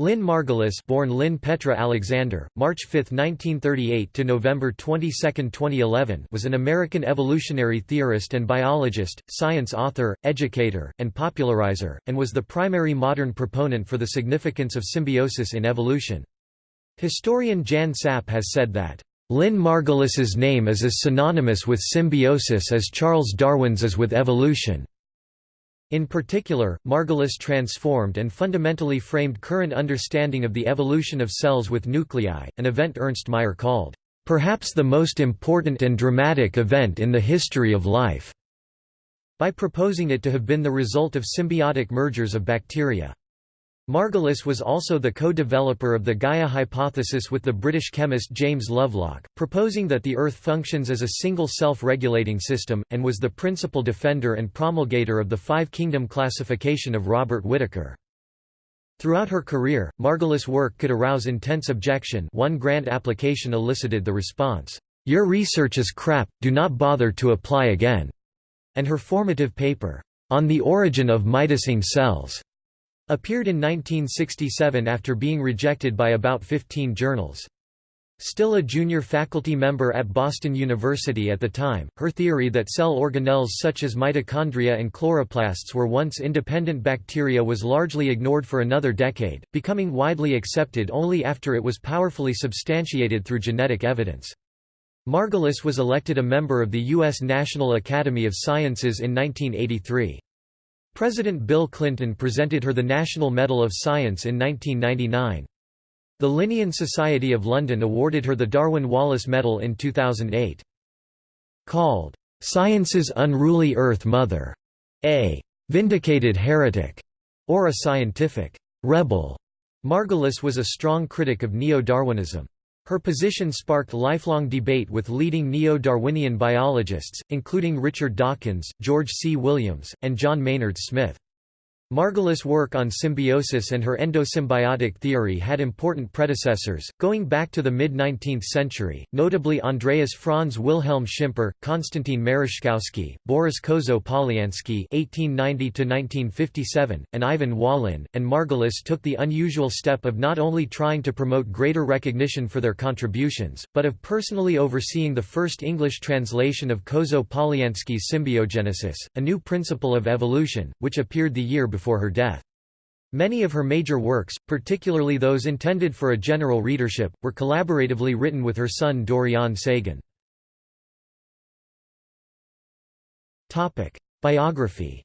Lynn Margulis born Lynn Petra Alexander, March 5, 1938 to November 22, 2011 was an American evolutionary theorist and biologist, science author, educator, and popularizer, and was the primary modern proponent for the significance of symbiosis in evolution. Historian Jan Sapp has said that, "...Lynn Margulis's name is as synonymous with symbiosis as Charles Darwin's is with evolution." In particular, Margulis transformed and fundamentally framed current understanding of the evolution of cells with nuclei, an event Ernst Mayr called, "...perhaps the most important and dramatic event in the history of life", by proposing it to have been the result of symbiotic mergers of bacteria. Margulis was also the co-developer of the Gaia hypothesis with the British chemist James Lovelock, proposing that the Earth functions as a single self-regulating system, and was the principal defender and promulgator of the Five-Kingdom classification of Robert Whittaker. Throughout her career, Margulis' work could arouse intense objection one grant application elicited the response, "'Your research is crap, do not bother to apply again'", and her formative paper, "'On the Origin of Mitosing Cells' Appeared in 1967 after being rejected by about 15 journals. Still a junior faculty member at Boston University at the time, her theory that cell organelles such as mitochondria and chloroplasts were once independent bacteria was largely ignored for another decade, becoming widely accepted only after it was powerfully substantiated through genetic evidence. Margulis was elected a member of the U.S. National Academy of Sciences in 1983. President Bill Clinton presented her the National Medal of Science in 1999. The Linnean Society of London awarded her the Darwin Wallace Medal in 2008. Called, "'Science's Unruly Earth Mother' a "'vindicated heretic' or a scientific "'rebel'", Margulis was a strong critic of neo-Darwinism. Her position sparked lifelong debate with leading neo-Darwinian biologists, including Richard Dawkins, George C. Williams, and John Maynard Smith. Margulis' work on symbiosis and her endosymbiotic theory had important predecessors, going back to the mid-19th century, notably Andreas Franz Wilhelm Schimper, Konstantin Merezhkovsky, Boris Kozo-Poliansky (1890–1957), and Ivan Wallin. And Margulis took the unusual step of not only trying to promote greater recognition for their contributions, but of personally overseeing the first English translation of Kozo-Poliansky's Symbiogenesis, a new principle of evolution, which appeared the year before before her death. Many of her major works, particularly those intended for a general readership, were collaboratively written with her son Dorian Sagan. Biography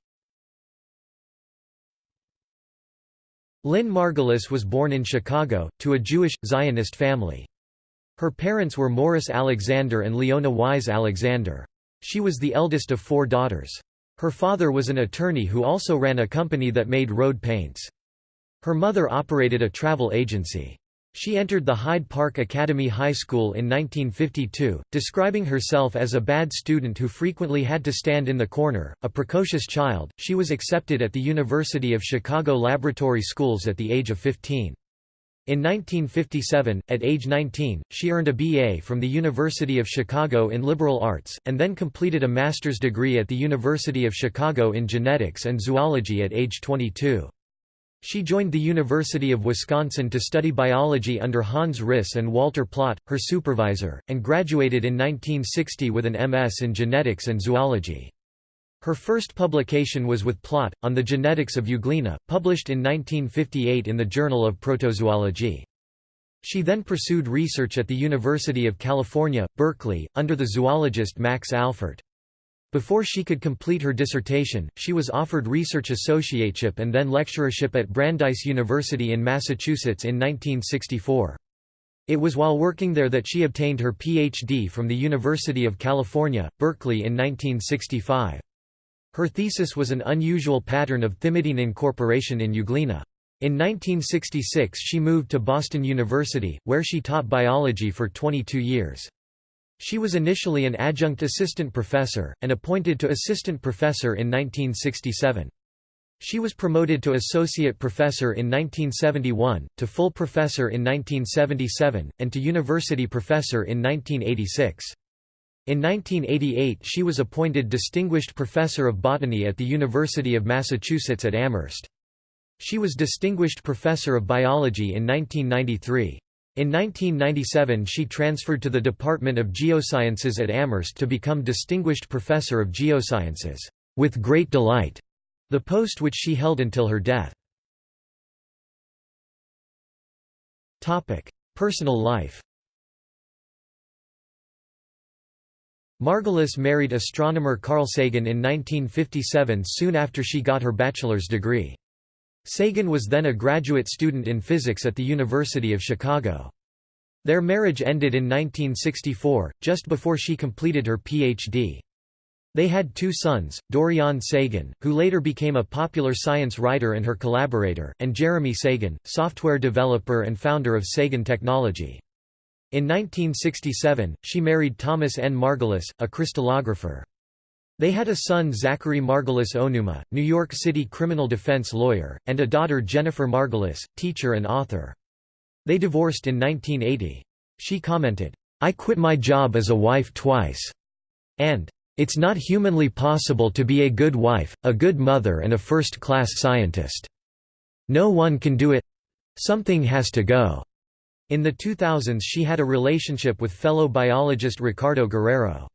Lynn Margulis was born in Chicago, to a Jewish, Zionist family. Her parents were Morris Alexander and Leona Wise Alexander. She was the eldest of four daughters. Her father was an attorney who also ran a company that made road paints. Her mother operated a travel agency. She entered the Hyde Park Academy High School in 1952, describing herself as a bad student who frequently had to stand in the corner. A precocious child, she was accepted at the University of Chicago Laboratory Schools at the age of 15. In 1957, at age 19, she earned a B.A. from the University of Chicago in liberal arts, and then completed a master's degree at the University of Chicago in genetics and zoology at age 22. She joined the University of Wisconsin to study biology under Hans Ris and Walter Plaut, her supervisor, and graduated in 1960 with an MS in genetics and zoology. Her first publication was with Plaut, on the genetics of Euglena, published in 1958 in the Journal of Protozoology. She then pursued research at the University of California, Berkeley, under the zoologist Max Alfert. Before she could complete her dissertation, she was offered research associateship and then lecturership at Brandeis University in Massachusetts in 1964. It was while working there that she obtained her Ph.D. from the University of California, Berkeley in 1965. Her thesis was an unusual pattern of thymidine incorporation in Euglena. In 1966 she moved to Boston University, where she taught biology for 22 years. She was initially an adjunct assistant professor, and appointed to assistant professor in 1967. She was promoted to associate professor in 1971, to full professor in 1977, and to university professor in 1986. In 1988 she was appointed Distinguished Professor of Botany at the University of Massachusetts at Amherst. She was Distinguished Professor of Biology in 1993. In 1997 she transferred to the Department of Geosciences at Amherst to become Distinguished Professor of Geosciences, with great delight, the post which she held until her death. Personal life Margulis married astronomer Carl Sagan in 1957 soon after she got her bachelor's degree. Sagan was then a graduate student in physics at the University of Chicago. Their marriage ended in 1964, just before she completed her Ph.D. They had two sons, Dorian Sagan, who later became a popular science writer and her collaborator, and Jeremy Sagan, software developer and founder of Sagan Technology. In 1967, she married Thomas N. Margulis, a crystallographer. They had a son Zachary Margulis Ohnuma, New York City criminal defense lawyer, and a daughter Jennifer Margulis, teacher and author. They divorced in 1980. She commented, "'I quit my job as a wife twice' and "'It's not humanly possible to be a good wife, a good mother and a first-class scientist. No one can do it. Something has to go.' In the 2000s she had a relationship with fellow biologist Ricardo Guerrero.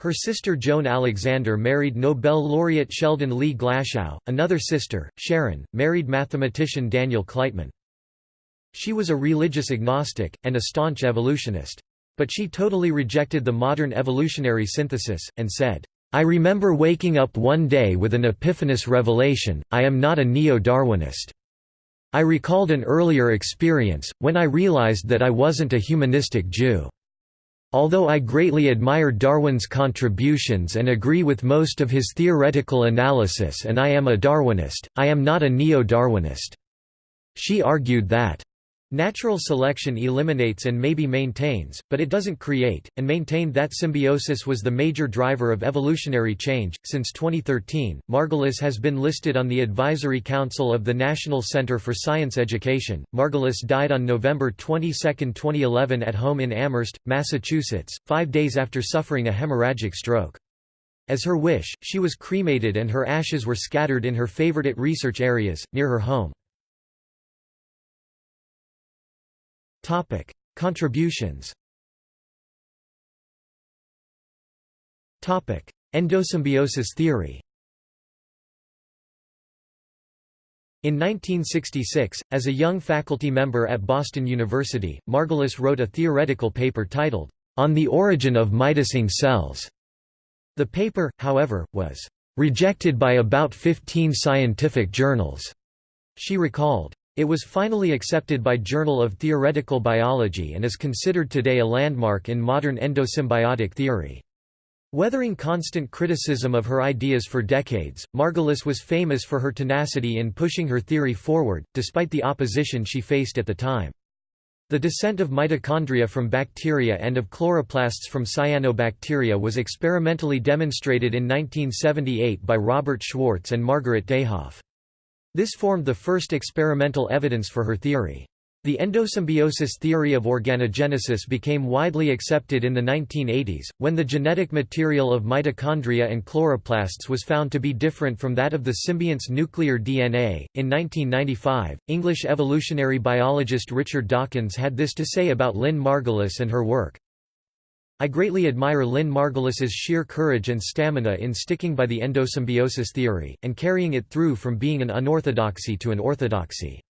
Her sister Joan Alexander married Nobel laureate Sheldon Lee Glashow, another sister, Sharon, married mathematician Daniel Kleitman. She was a religious agnostic, and a staunch evolutionist. But she totally rejected the modern evolutionary synthesis, and said, I remember waking up one day with an epiphanous revelation, I am not a neo-Darwinist. I recalled an earlier experience, when I realized that I wasn't a humanistic Jew. Although I greatly admire Darwin's contributions and agree with most of his theoretical analysis and I am a Darwinist, I am not a neo-Darwinist." She argued that Natural selection eliminates and maybe maintains, but it doesn't create, and maintained that symbiosis was the major driver of evolutionary change. Since 2013, Margulis has been listed on the Advisory Council of the National Center for Science Education. Margulis died on November 22, 2011 at home in Amherst, Massachusetts, five days after suffering a hemorrhagic stroke. As her wish, she was cremated and her ashes were scattered in her favorite research areas, near her home. Topic: Contributions. Topic: Endosymbiosis theory. In 1966, as a young faculty member at Boston University, Margulis wrote a theoretical paper titled, On the Origin of Mitosing Cells. The paper, however, was rejected by about 15 scientific journals. She recalled, it was finally accepted by Journal of Theoretical Biology and is considered today a landmark in modern endosymbiotic theory. Weathering constant criticism of her ideas for decades, Margulis was famous for her tenacity in pushing her theory forward, despite the opposition she faced at the time. The descent of mitochondria from bacteria and of chloroplasts from cyanobacteria was experimentally demonstrated in 1978 by Robert Schwartz and Margaret Dayhoff. This formed the first experimental evidence for her theory. The endosymbiosis theory of organogenesis became widely accepted in the 1980s, when the genetic material of mitochondria and chloroplasts was found to be different from that of the symbiont's nuclear DNA. In 1995, English evolutionary biologist Richard Dawkins had this to say about Lynn Margulis and her work. I greatly admire Lynn Margulis's sheer courage and stamina in sticking by the endosymbiosis theory, and carrying it through from being an unorthodoxy to an orthodoxy.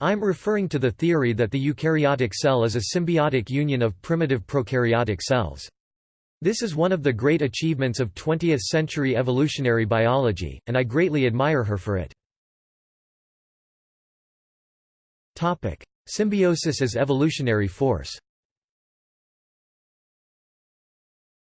I'm referring to the theory that the eukaryotic cell is a symbiotic union of primitive prokaryotic cells. This is one of the great achievements of 20th-century evolutionary biology, and I greatly admire her for it. Symbiosis as evolutionary force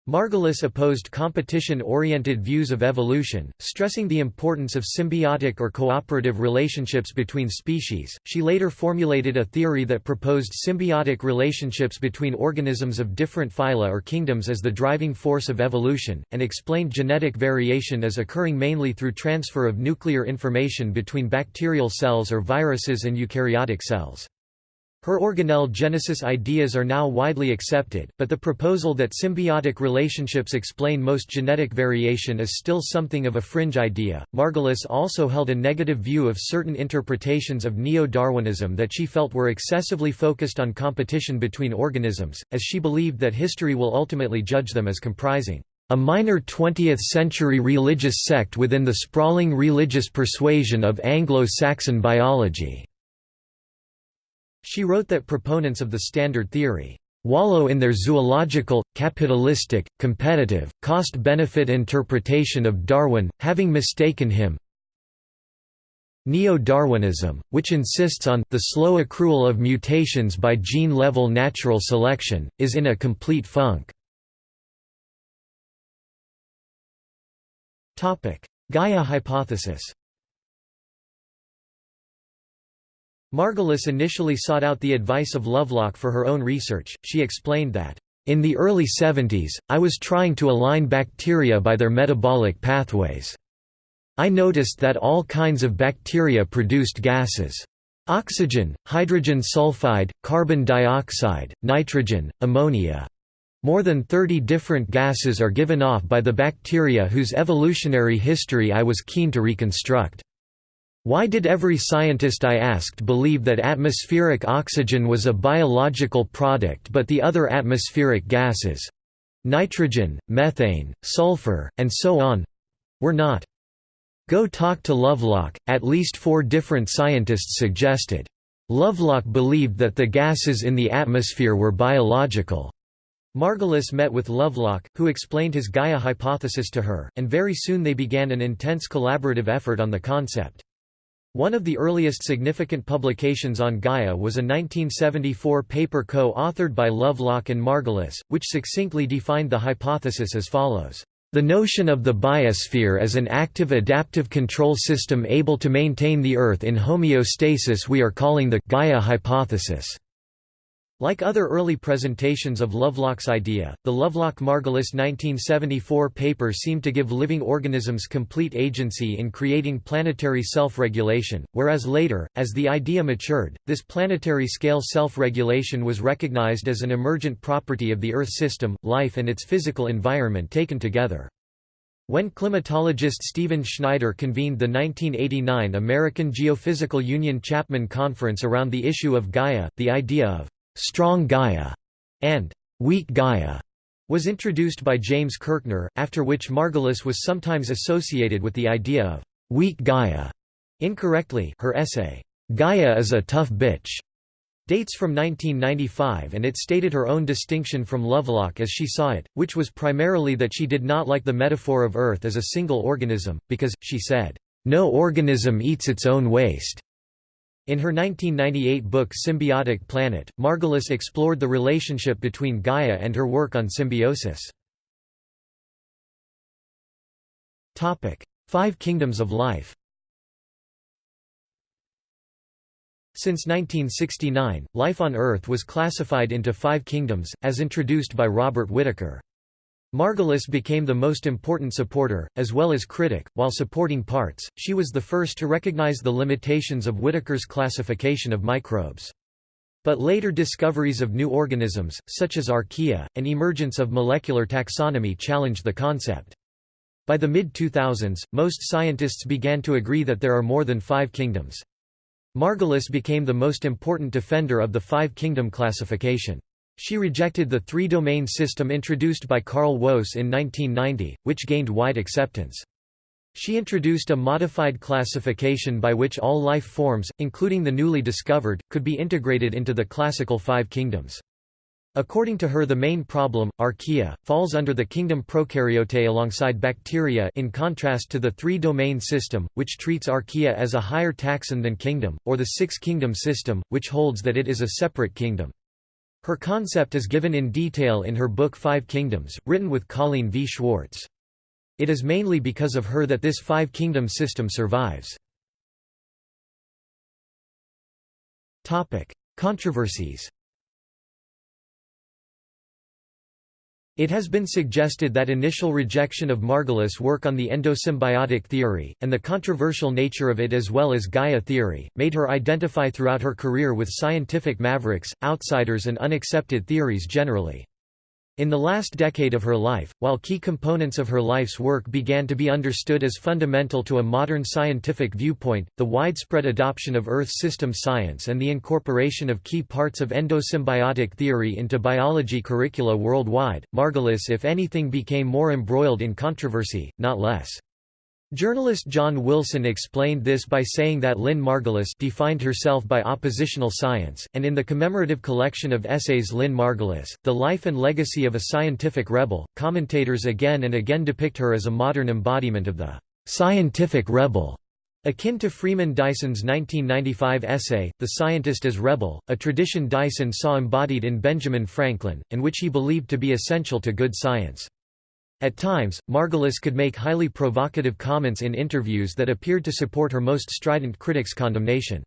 Margulis opposed competition-oriented views of evolution, stressing the importance of symbiotic or cooperative relationships between species. She later formulated a theory that proposed symbiotic relationships between organisms of different phyla or kingdoms as the driving force of evolution, and explained genetic variation as occurring mainly through transfer of nuclear information between bacterial cells or viruses and eukaryotic cells. Her organelle genesis ideas are now widely accepted, but the proposal that symbiotic relationships explain most genetic variation is still something of a fringe idea. Margulis also held a negative view of certain interpretations of neo Darwinism that she felt were excessively focused on competition between organisms, as she believed that history will ultimately judge them as comprising a minor 20th-century religious sect within the sprawling religious persuasion of Anglo-Saxon biology. She wrote that proponents of the standard theory wallow in their zoological, capitalistic, competitive, cost-benefit interpretation of Darwin, having mistaken him Neo-Darwinism, which insists on the slow accrual of mutations by gene-level natural selection, is in a complete funk. Gaia hypothesis Margulis initially sought out the advice of Lovelock for her own research. She explained that, In the early 70s, I was trying to align bacteria by their metabolic pathways. I noticed that all kinds of bacteria produced gases. Oxygen, hydrogen sulfide, carbon dioxide, nitrogen, ammonia. More than 30 different gases are given off by the bacteria whose evolutionary history I was keen to reconstruct. Why did every scientist I asked believe that atmospheric oxygen was a biological product but the other atmospheric gases—nitrogen, methane, sulfur, and so on—were not? Go talk to Lovelock, at least four different scientists suggested. Lovelock believed that the gases in the atmosphere were biological. Margulis met with Lovelock, who explained his Gaia hypothesis to her, and very soon they began an intense collaborative effort on the concept. One of the earliest significant publications on Gaia was a 1974 paper co-authored by Lovelock and Margulis, which succinctly defined the hypothesis as follows. The notion of the biosphere as an active adaptive control system able to maintain the Earth in homeostasis we are calling the Gaia hypothesis. Like other early presentations of Lovelock's idea, the Lovelock-Margulis 1974 paper seemed to give living organisms complete agency in creating planetary self-regulation, whereas later, as the idea matured, this planetary-scale self-regulation was recognized as an emergent property of the Earth system, life and its physical environment taken together. When climatologist Stephen Schneider convened the 1989 American Geophysical Union Chapman Conference around the issue of Gaia, the idea of strong Gaia, and weak Gaia was introduced by James Kirchner, after which Margulis was sometimes associated with the idea of weak Gaia. Incorrectly, her essay, Gaia is a tough bitch, dates from 1995 and it stated her own distinction from Lovelock as she saw it, which was primarily that she did not like the metaphor of Earth as a single organism, because, she said, no organism eats its own waste. In her 1998 book Symbiotic Planet, Margulis explored the relationship between Gaia and her work on symbiosis. Five Kingdoms of Life Since 1969, life on Earth was classified into five kingdoms, as introduced by Robert Whittaker. Margulis became the most important supporter, as well as critic, while supporting parts, she was the first to recognize the limitations of Whittaker's classification of microbes. But later discoveries of new organisms, such as archaea, and emergence of molecular taxonomy challenged the concept. By the mid-2000s, most scientists began to agree that there are more than five kingdoms. Margulis became the most important defender of the five-kingdom classification. She rejected the three-domain system introduced by Carl Woese in 1990, which gained wide acceptance. She introduced a modified classification by which all life forms, including the newly discovered, could be integrated into the classical five kingdoms. According to her the main problem, archaea, falls under the kingdom Prokaryote alongside bacteria in contrast to the three-domain system, which treats archaea as a higher taxon than kingdom, or the six-kingdom system, which holds that it is a separate kingdom. Her concept is given in detail in her book Five Kingdoms, written with Colleen V. Schwartz. It is mainly because of her that this five-kingdom system survives. Controversies It has been suggested that initial rejection of Margulis' work on the endosymbiotic theory, and the controversial nature of it as well as Gaia theory, made her identify throughout her career with scientific mavericks, outsiders and unaccepted theories generally. In the last decade of her life, while key components of her life's work began to be understood as fundamental to a modern scientific viewpoint, the widespread adoption of Earth system science and the incorporation of key parts of endosymbiotic theory into biology curricula worldwide, Margulis if anything became more embroiled in controversy, not less. Journalist John Wilson explained this by saying that Lynn Margulis defined herself by oppositional science, and in the commemorative collection of essays Lynn Margulis, The Life and Legacy of a Scientific Rebel, commentators again and again depict her as a modern embodiment of the scientific rebel. Akin to Freeman Dyson's 1995 essay, The Scientist as Rebel, a tradition Dyson saw embodied in Benjamin Franklin, and which he believed to be essential to good science. At times, Margulis could make highly provocative comments in interviews that appeared to support her most strident critics' condemnation.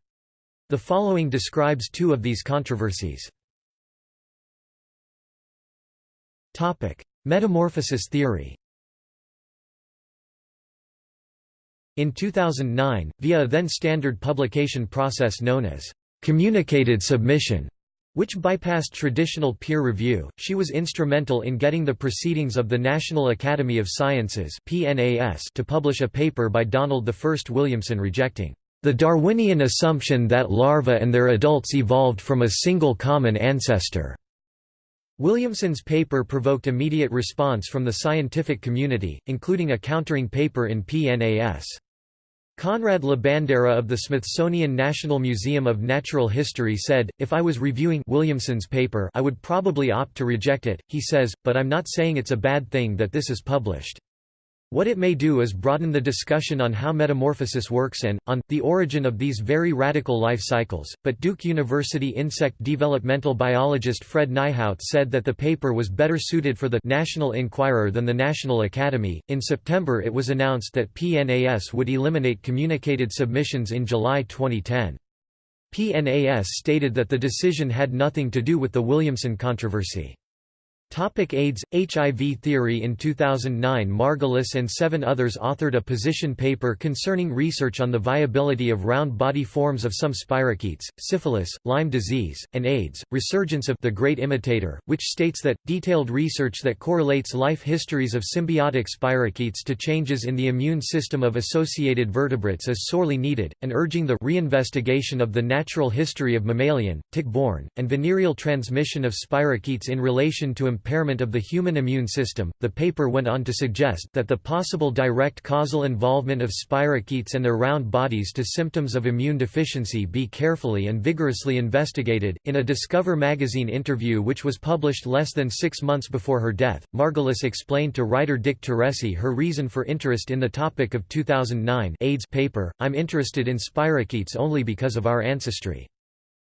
The following describes two of these controversies. Metamorphosis theory In 2009, via a then standard publication process known as communicated submission, which bypassed traditional peer review. She was instrumental in getting the Proceedings of the National Academy of Sciences (PNAS) to publish a paper by Donald I Williamson rejecting the Darwinian assumption that larvae and their adults evolved from a single common ancestor. Williamson's paper provoked immediate response from the scientific community, including a countering paper in PNAS. Conrad Labandeira of the Smithsonian National Museum of Natural History said, If I was reviewing Williamson's paper I would probably opt to reject it, he says, but I'm not saying it's a bad thing that this is published. What it may do is broaden the discussion on how metamorphosis works and, on, the origin of these very radical life cycles, but Duke University insect developmental biologist Fred Nijhout said that the paper was better suited for the National Enquirer than the National Academy. In September it was announced that PNAS would eliminate communicated submissions in July 2010. PNAS stated that the decision had nothing to do with the Williamson controversy. Topic AIDS, HIV theory In 2009 Margulis and seven others authored a position paper concerning research on the viability of round body forms of some spirochetes, syphilis, Lyme disease, and AIDS, resurgence of the Great Imitator, which states that, detailed research that correlates life histories of symbiotic spirochetes to changes in the immune system of associated vertebrates is sorely needed, and urging the reinvestigation of the natural history of mammalian, tick-borne, and venereal transmission of spirochetes in relation to impairment of the human immune system. The paper went on to suggest that the possible direct causal involvement of spirochetes and their round bodies to symptoms of immune deficiency be carefully and vigorously investigated. In a Discover magazine interview which was published less than six months before her death, Margulis explained to writer Dick Teresi her reason for interest in the topic of 2009 AIDS paper, I'm interested in spirochetes only because of our ancestry.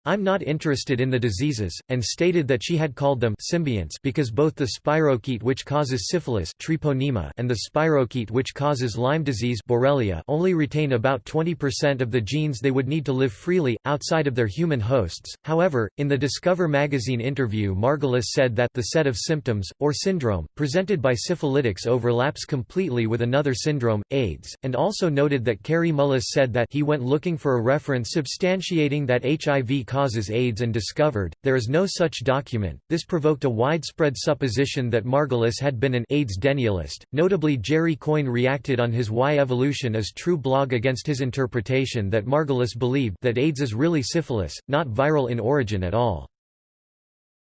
I'm not interested in the diseases, and stated that she had called them symbionts because both the spirochete which causes syphilis treponema and the spirochete which causes Lyme disease Borrelia only retain about 20% of the genes they would need to live freely, outside of their human hosts. However, in the Discover magazine interview Margulis said that the set of symptoms, or syndrome, presented by syphilitics overlaps completely with another syndrome, AIDS, and also noted that Kary Mullis said that he went looking for a reference substantiating that HIV causes AIDS and discovered, there is no such document. This provoked a widespread supposition that Margulis had been an AIDS denialist. Notably, Jerry Coyne reacted on his Why Evolution is True blog against his interpretation that Margulis believed that AIDS is really syphilis, not viral in origin at all.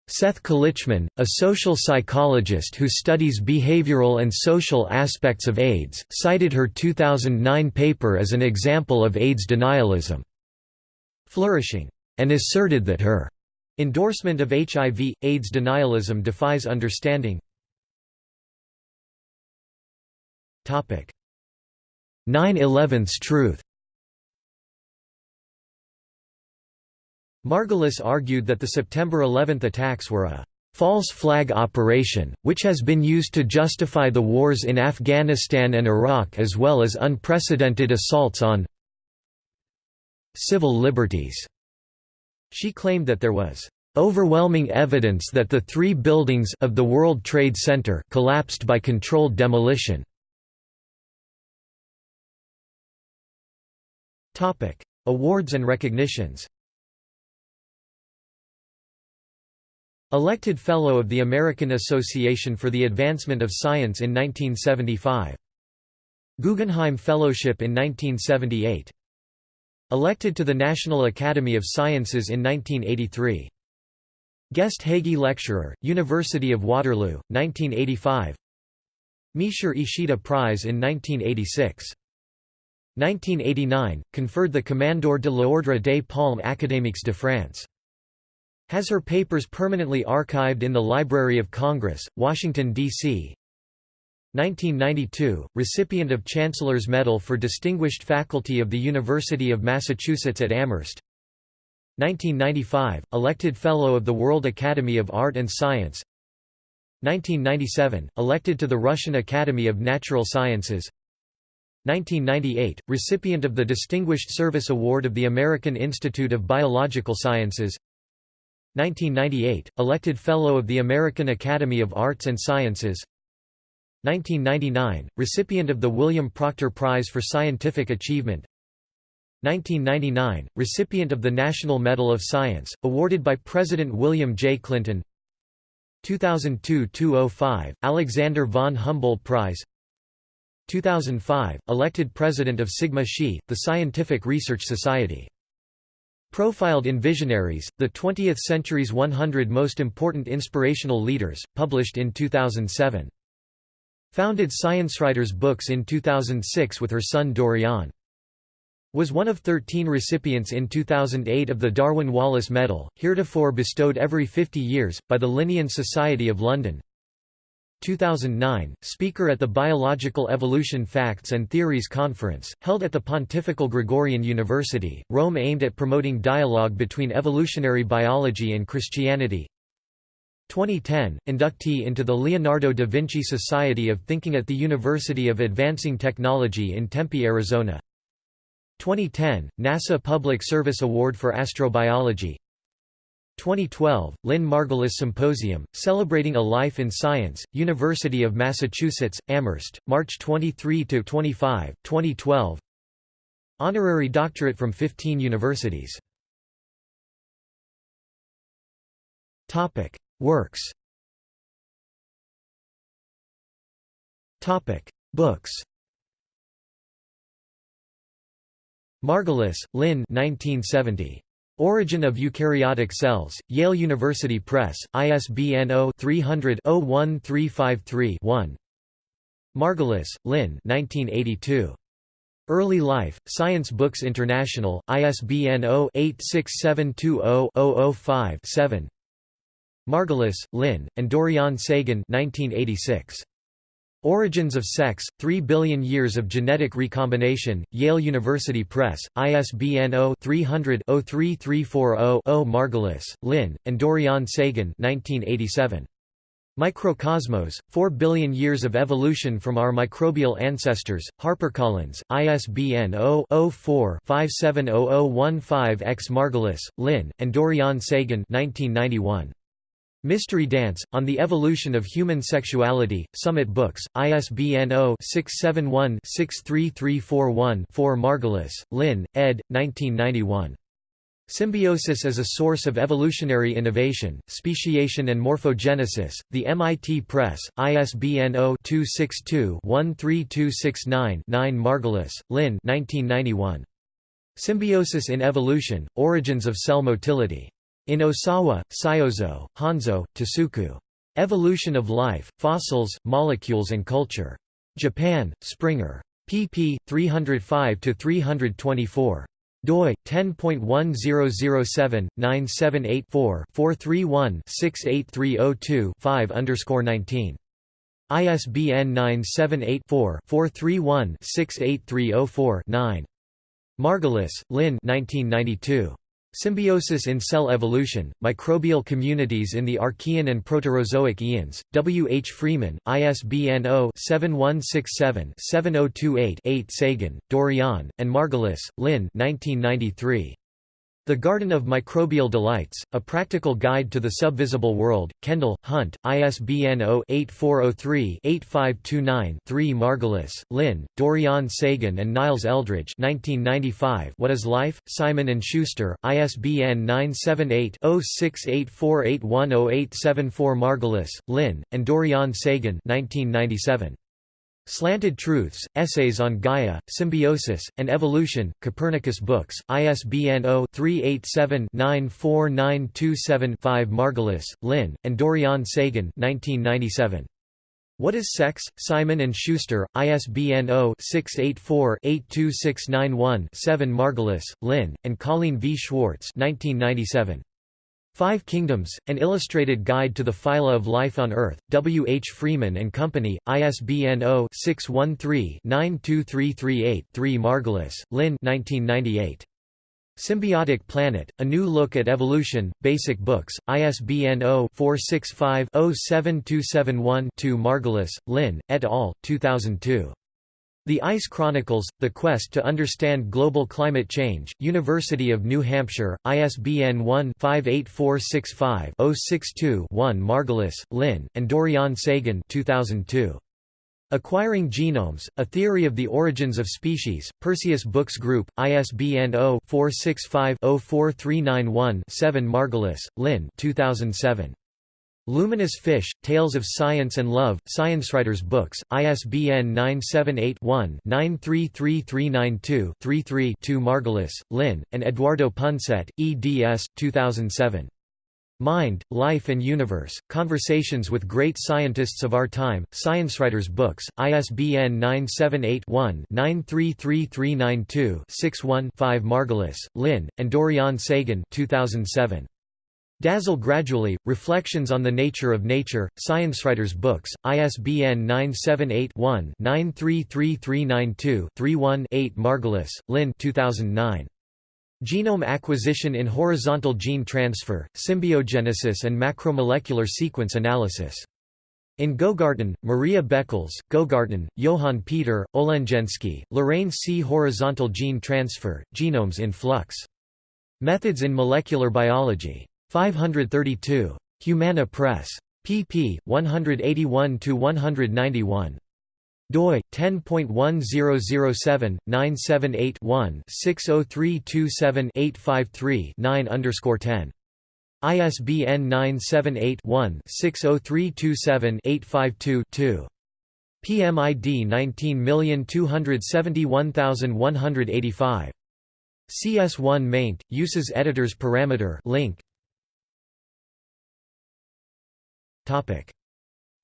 Seth Kalichman, a social psychologist who studies behavioral and social aspects of AIDS, cited her 2009 paper as an example of AIDS denialism. Flourishing and asserted that her endorsement of HIV, AIDS denialism defies understanding. 9-11's truth Margulis argued that the September 11 attacks were a false flag operation, which has been used to justify the wars in Afghanistan and Iraq as well as unprecedented assaults on civil liberties. She claimed that there was overwhelming evidence that the three buildings of the World Trade Center collapsed by controlled demolition. Topic: Awards and recognitions. Elected Fellow of the American Association for the Advancement of Science in 1975. Guggenheim Fellowship in 1978. Elected to the National Academy of Sciences in 1983. Guest Hagey Lecturer, University of Waterloo, 1985 Miescher-Ishida Prize in 1986 1989, conferred the Commandeur de l'Ordre des Palmes Académiques de France. Has her papers permanently archived in the Library of Congress, Washington, D.C. 1992, recipient of Chancellor's Medal for Distinguished Faculty of the University of Massachusetts at Amherst. 1995, elected Fellow of the World Academy of Art and Science. 1997, elected to the Russian Academy of Natural Sciences. 1998, recipient of the Distinguished Service Award of the American Institute of Biological Sciences. 1998, elected Fellow of the American Academy of Arts and Sciences 1999, recipient of the William Proctor Prize for Scientific Achievement 1999, recipient of the National Medal of Science, awarded by President William J. Clinton 2002–205, Alexander von Humboldt Prize 2005, elected president of Sigma Xi, the Scientific Research Society. Profiled in Visionaries, the 20th Century's 100 Most Important Inspirational Leaders, published in 2007. Founded ScienceWriters Books in 2006 with her son Dorian. Was one of 13 recipients in 2008 of the Darwin Wallace Medal, heretofore bestowed every 50 years, by the Linnean Society of London, 2009, speaker at the Biological Evolution Facts and Theories Conference, held at the Pontifical Gregorian University, Rome aimed at promoting dialogue between evolutionary biology and Christianity. 2010, inductee into the Leonardo da Vinci Society of Thinking at the University of Advancing Technology in Tempe, Arizona. 2010, NASA Public Service Award for Astrobiology. 2012, Lynn Margulis Symposium, Celebrating a Life in Science, University of Massachusetts, Amherst, March 23–25, 2012 Honorary doctorate from 15 universities Works. Books. Margulis, Lynn. 1970. Origin of Eukaryotic Cells, Yale University Press, ISBN 0-300-01353-1 Margulis, Lynn. 1982. Early Life, Science Books International, ISBN 0-86720-005-7 Margulis, Lynn, and Dorian Sagan 1986. Origins of Sex, 3 Billion Years of Genetic Recombination, Yale University Press, ISBN 0-300-03340-0 Margulis, Lynn, and Dorian Sagan 1987. Microcosmos, 4 Billion Years of Evolution from Our Microbial Ancestors, HarperCollins, ISBN 0-04-570015-X Margulis, Lynn, and Dorian Sagan 1991. Mystery Dance, On the Evolution of Human Sexuality, Summit Books, ISBN 0-671-63341-4 Margulis, Lynn, ed. 1991. Symbiosis as a Source of Evolutionary Innovation, Speciation and Morphogenesis, The MIT Press, ISBN 0-262-13269-9 Margulis, Lynn 1991. Symbiosis in Evolution, Origins of Cell Motility. In Osawa, Syozo, Honjo, Tasuku. Evolution of Life, Fossils, Molecules and Culture. Japan, Springer. pp. 305–324. doi 10.1007 978 431 68302 5 19 ISBN 978 4 431 68304 9 Margulis, Lynn 1992. Symbiosis in Cell Evolution, Microbial Communities in the Archean and Proterozoic Eons, W. H. Freeman, ISBN 0-7167-7028-8 Sagan, Dorian, and Margulis, Lynn 1993. The Garden of Microbial Delights, A Practical Guide to the Subvisible World, Kendall, Hunt, ISBN 0-8403-8529-3 Margulis, Lynn, Dorian Sagan and Niles Eldredge 1995 What is Life? Simon & Schuster, ISBN 978-0684810874 Margulis, Lynn, and Dorian Sagan 1997. Slanted Truths, Essays on Gaia, Symbiosis, and Evolution, Copernicus Books, ISBN 0-387-94927-5 Margulis, Lynn, and Dorian Sagan 1997. What is Sex? Simon & Schuster, ISBN 0-684-82691-7 Margulis, Lynn, and Colleen V. Schwartz 1997. Five Kingdoms, An Illustrated Guide to the Phyla of Life on Earth, W. H. Freeman and Company, ISBN 0-613-92338-3 Margulis, Lynn 1998. Symbiotic Planet, A New Look at Evolution, Basic Books, ISBN 0-465-07271-2 Margulis, Lynn, et al., 2002. The Ice Chronicles, The Quest to Understand Global Climate Change, University of New Hampshire, ISBN 1-58465-062-1 Margulis, Lynn, and Dorian Sagan 2002. Acquiring Genomes, A Theory of the Origins of Species, Perseus Books Group, ISBN 0-465-04391-7 Margulis, Lynn 2007. Luminous Fish, Tales of Science and Love, ScienceWriters Books, ISBN 978-1-933392-33-2 Margulis, Lynn, and Eduardo Punset, eds. 2007. Mind, Life and Universe, Conversations with Great Scientists of Our Time, ScienceWriters Books, ISBN 978-1-933392-61-5 Margulis, Lynn, and Dorian Sagan 2007. Dazzle Gradually, Reflections on the Nature of Nature, ScienceWriters Books, ISBN 978-1-933392-31-8 Margulis, Lynn 2009. Genome Acquisition in Horizontal Gene Transfer, Symbiogenesis and Macromolecular Sequence Analysis. In Gogarten, Maria Boekels, Gogarten, Johann Peter, Olendzenski, Lorraine C. Horizontal Gene Transfer, Genomes in Flux. Methods in Molecular Biology. 532. Humana Press. pp. 181–191. doi 10.1007 978 one 60327 853 9 underscore 10 ISBN 978 one 60327 852 2 PMID 19271185 CS1 maint uses editors parameter link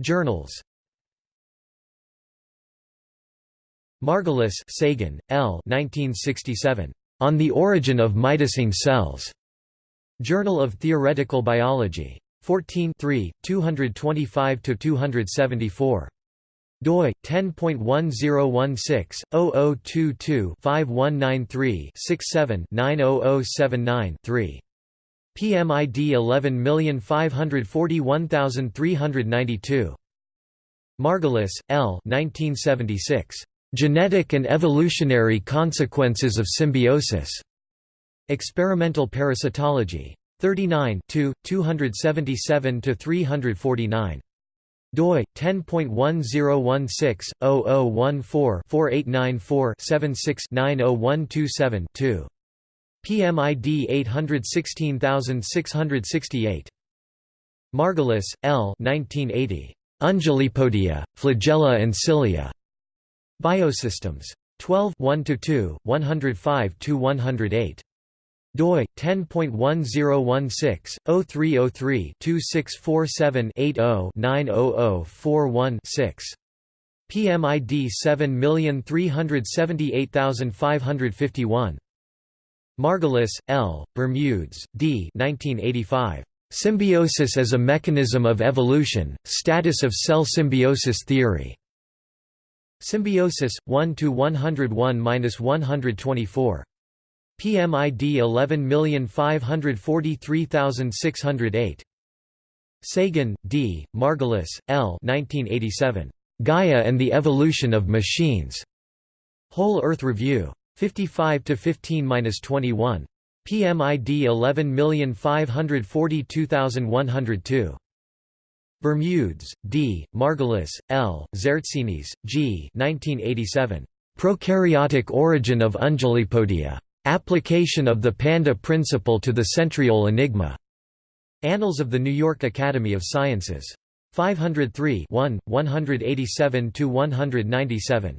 Journals. Margulis, Sagan, L. 1967. On the Origin of Mitosing Cells. Journal of Theoretical Biology. 14 225–274. doi 10.1016-0022-5193-67-90079-3. PMID 11541392. Margulis, L. 1976. Genetic and Evolutionary Consequences of Symbiosis. Experimental Parasitology. 39 277–349. doi 10.1016-0014-4894-76-90127-2. PMID 816668. Margulis, L. 1980. Undulipodia, flagella and cilia. Biosystems. 12 1–2, 105–108. doi 10.1016-0303-2647-80-90041-6. PMID 7378551. Margulis, L., Bermudes, D. 1985. Symbiosis as a Mechanism of Evolution, Status of Cell Symbiosis Theory. Symbiosis, 1–101–124. PMID 11543608. Sagan, D., Margulis, L. 1987. Gaia and the Evolution of Machines. Whole Earth Review. 55 to 15-21. PMID 11542102. Bermudes, D., Margulis, L., Tzertzinis, G. 1987. Prokaryotic origin of Undulipodia. Application of the panda principle to the centriole enigma. Annals of the New York Academy of Sciences. 503 1, 187–197.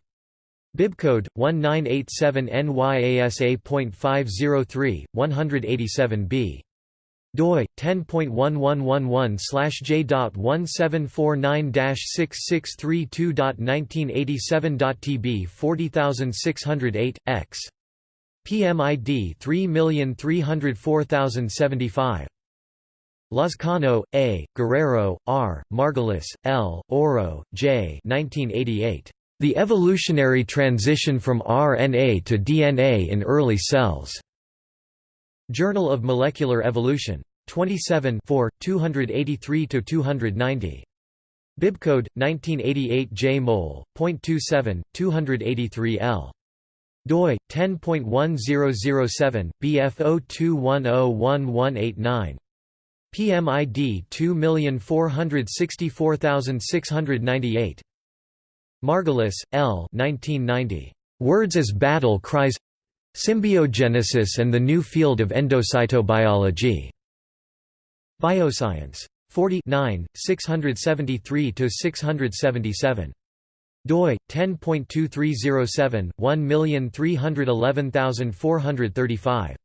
Bibcode 1987 NYASA.503 187b doi 10.1111/j.1749-6632.1987.tb 40608 x PMID 3304075 Lazcano, A., Guerrero, R., Margulis, L., Oro, J. 1988. The evolutionary transition from RNA to DNA in early cells. Journal of Molecular Evolution. 27 283–290. Bibcode 1988 J mol. 0.27 283 L. doi 10.1007 BF02101189. PMID 2464698. Margulis, L. 1990. Words as Battle Cries Symbiogenesis and the New Field of Endocytobiology. Bioscience. 49, 673–677. doi 10.2307 1311435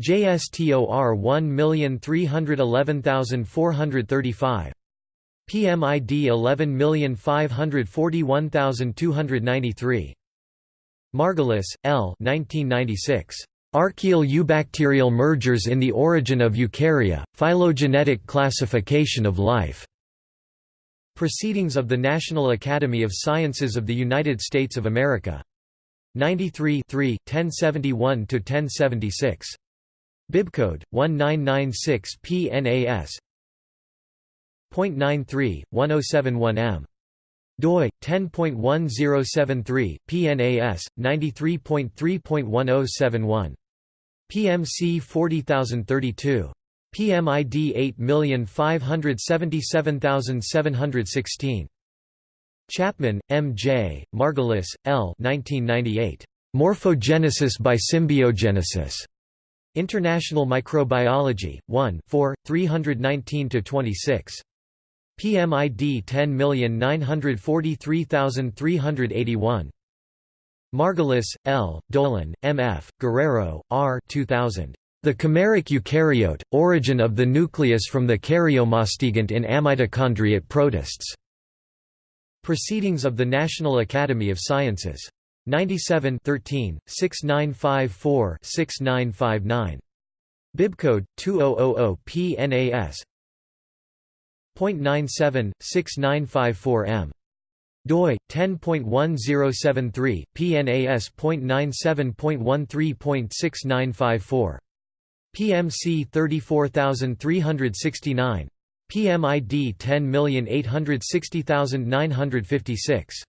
JSTOR 1311435 PMID 11541293. Margulis, L. 1996. Archaeal-eubacterial mergers in the origin of eukarya, phylogenetic classification of life. Proceedings of the National Academy of Sciences of the United States of America. 93 1071–1076. Bibcode 1996 PNAS 0.93, 1071m. doi 10.1073 PNAS 93.3.1071 PMC 40032 PMID 8577716 Chapman, M. J., Margulis, L. 1998. Morphogenesis by symbiogenesis. International Microbiology, 1 4, 319–26. PMID 10943381. Margulis, L., Dolan, M. F., Guerrero, R. 2000. The chimeric eukaryote, origin of the nucleus from the karyomastigont in amitochondriate protists. Proceedings of the National Academy of Sciences. 97 13, 6954 6959. Bibcode 2000 PNAS 0.97, 6954 m. doi 10.1073 PNAS.97.13.6954 PMC 34369 PMID 10860956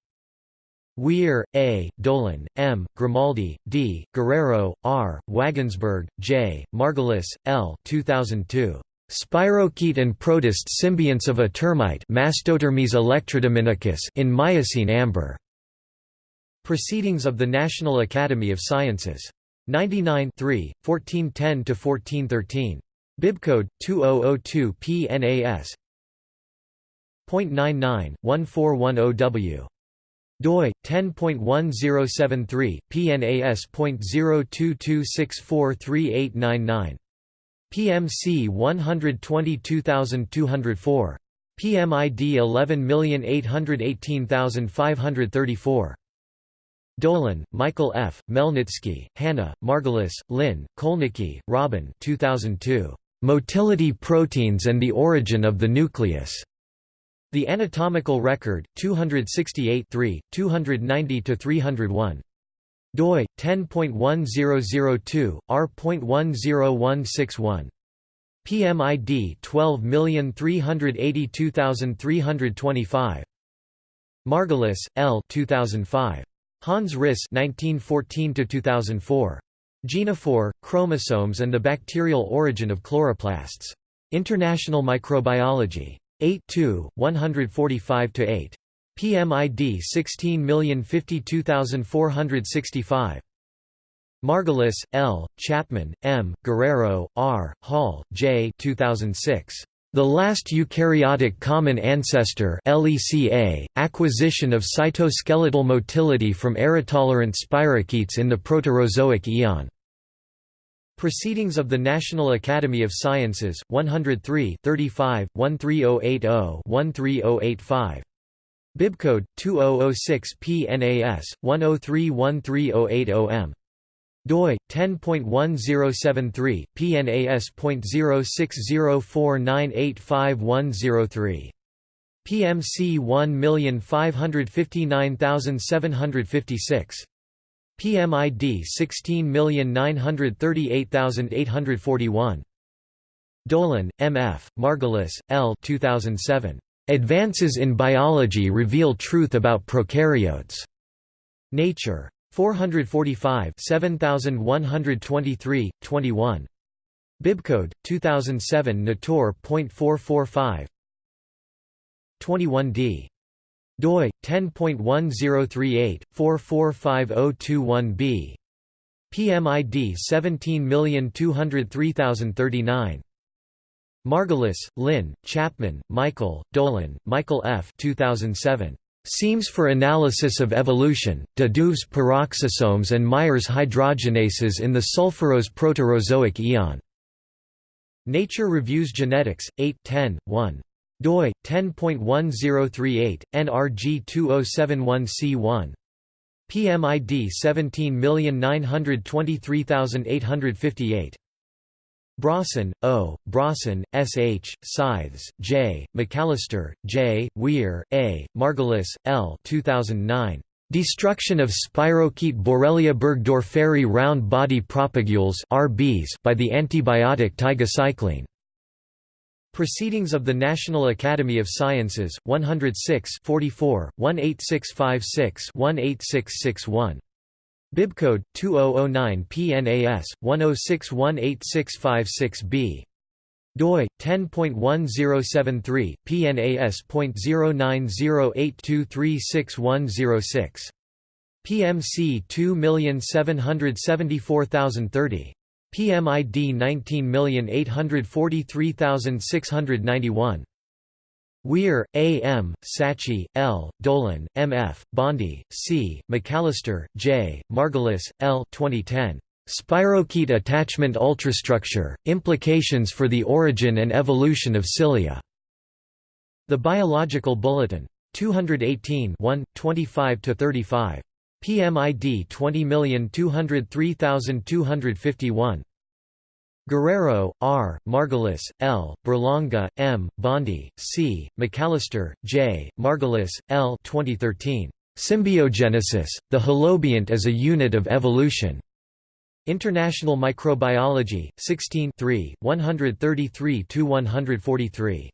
Weir, A., Dolan, M., Grimaldi, D., Guerrero, R., Wagensberg, J., Margulis, L. 2002. Spirochete and protist symbionts of a termite Mastotermes in Miocene amber. Proceedings of the National Academy of Sciences. 99 1410–1413. Bibcode 2002 PNAS. 0.99 1410W doi 10.1073 PNAS.022643899 PMC 122204. PMID 11818534. Dolan, Michael F., Melnitsky, Hannah, Margulis, Lynn, Kolnicki, Robin 2002. Motility proteins and the origin of the nucleus. The Anatomical Record, 268 290–301 doi 10.1002 r.10161 PMID 12382325 Margulis, L. 2005. Hans Ris 1914 2004. Genophore, chromosomes and the bacterial origin of chloroplasts. International Microbiology. 8 145–8. PMID 16052465. Margulis, L., Chapman, M., Guerrero, R., Hall, J. 2006. The Last Eukaryotic Common Ancestor LECA, Acquisition of Cytoskeletal Motility from Aerotolerant Spirochetes in the Proterozoic Eon. Proceedings of the National Academy of Sciences, 103 35, 13080 13085. Bibcode 2006 PNAS 103130800M doi 10.1073 PNAS.0604985103 PMC 1559756 PMID 16938841 Dolan, M.F., Margulis, L. 2007. Advances in Biology Reveal Truth About Prokaryotes. Nature. 445 7123, 21. Bibcode, 2007 Natur.445 21d. doi, 10.1038, 445021b. PMID 17203039. Margulis, Lynn, Chapman, Michael, Dolan, Michael F. 2007. Semes for Analysis of Evolution, de Duves peroxisomes and Meyers hydrogenases in the sulfurose Proterozoic eon. Nature Reviews Genetics, 8 10, 1. doi, 10.1038, NRG 2071c1. PMID 17923858. Brorson, O., Brorson, S. H., Scythes, J., McAllister, J., Weir, A., Margulis, L. 2009. Destruction of spirochete Borrelia burgdorferi round body propagules by the antibiotic tigecycline. Proceedings of the National Academy of Sciences, 106 44, 18656 18661. Bibcode 2009 PNAS 106186656B doi 10.1073 PNAS.0908236106 PMC 2774030 PMID 19843691 Weir, A. M., Sachi, L., Dolan, M. F., Bondi, C., McAllister, J., Margulis, L. 2010. Spirochete attachment ultrastructure, Implications for the Origin and Evolution of Cilia. The Biological Bulletin. 218 1, 25–35. PMID 20203251. Guerrero, R., Margulis, L., Berlanga, M., Bondi, C., McAllister, J., Margulis, L. 2013. Symbiogenesis, the holobiont as a unit of evolution. International Microbiology, 16 133–143.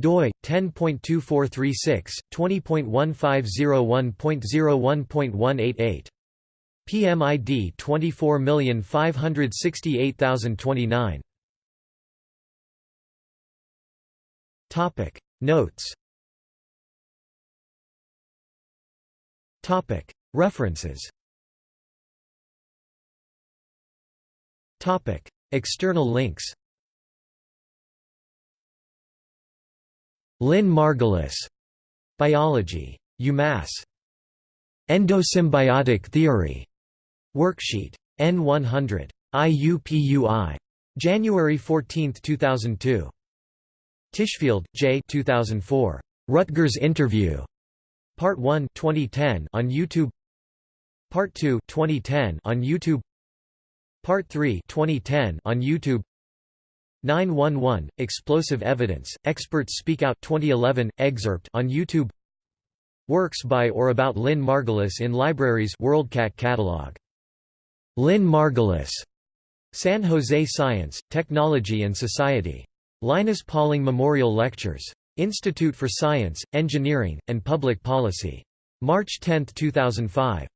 doi 10.2436 20.1501.01.188 PMID 24568029. Topic. Notes. Topic. References. Topic. External links. Lynn Margulis. Biology. UMass. Endosymbiotic theory Worksheet. N100. IUPUI. January 14, 2002. Tishfield, J. 2004. Rutgers Interview. Part 1 2010 on YouTube. Part 2 2010 on YouTube. Part 3 2010 on YouTube. 911 Explosive Evidence Experts Speak Out 2011 excerpt on YouTube. Works by or about Lynn Margulis in libraries WorldCat catalog Lynn Margulis. San Jose Science, Technology and Society. Linus Pauling Memorial Lectures. Institute for Science, Engineering, and Public Policy. March 10, 2005.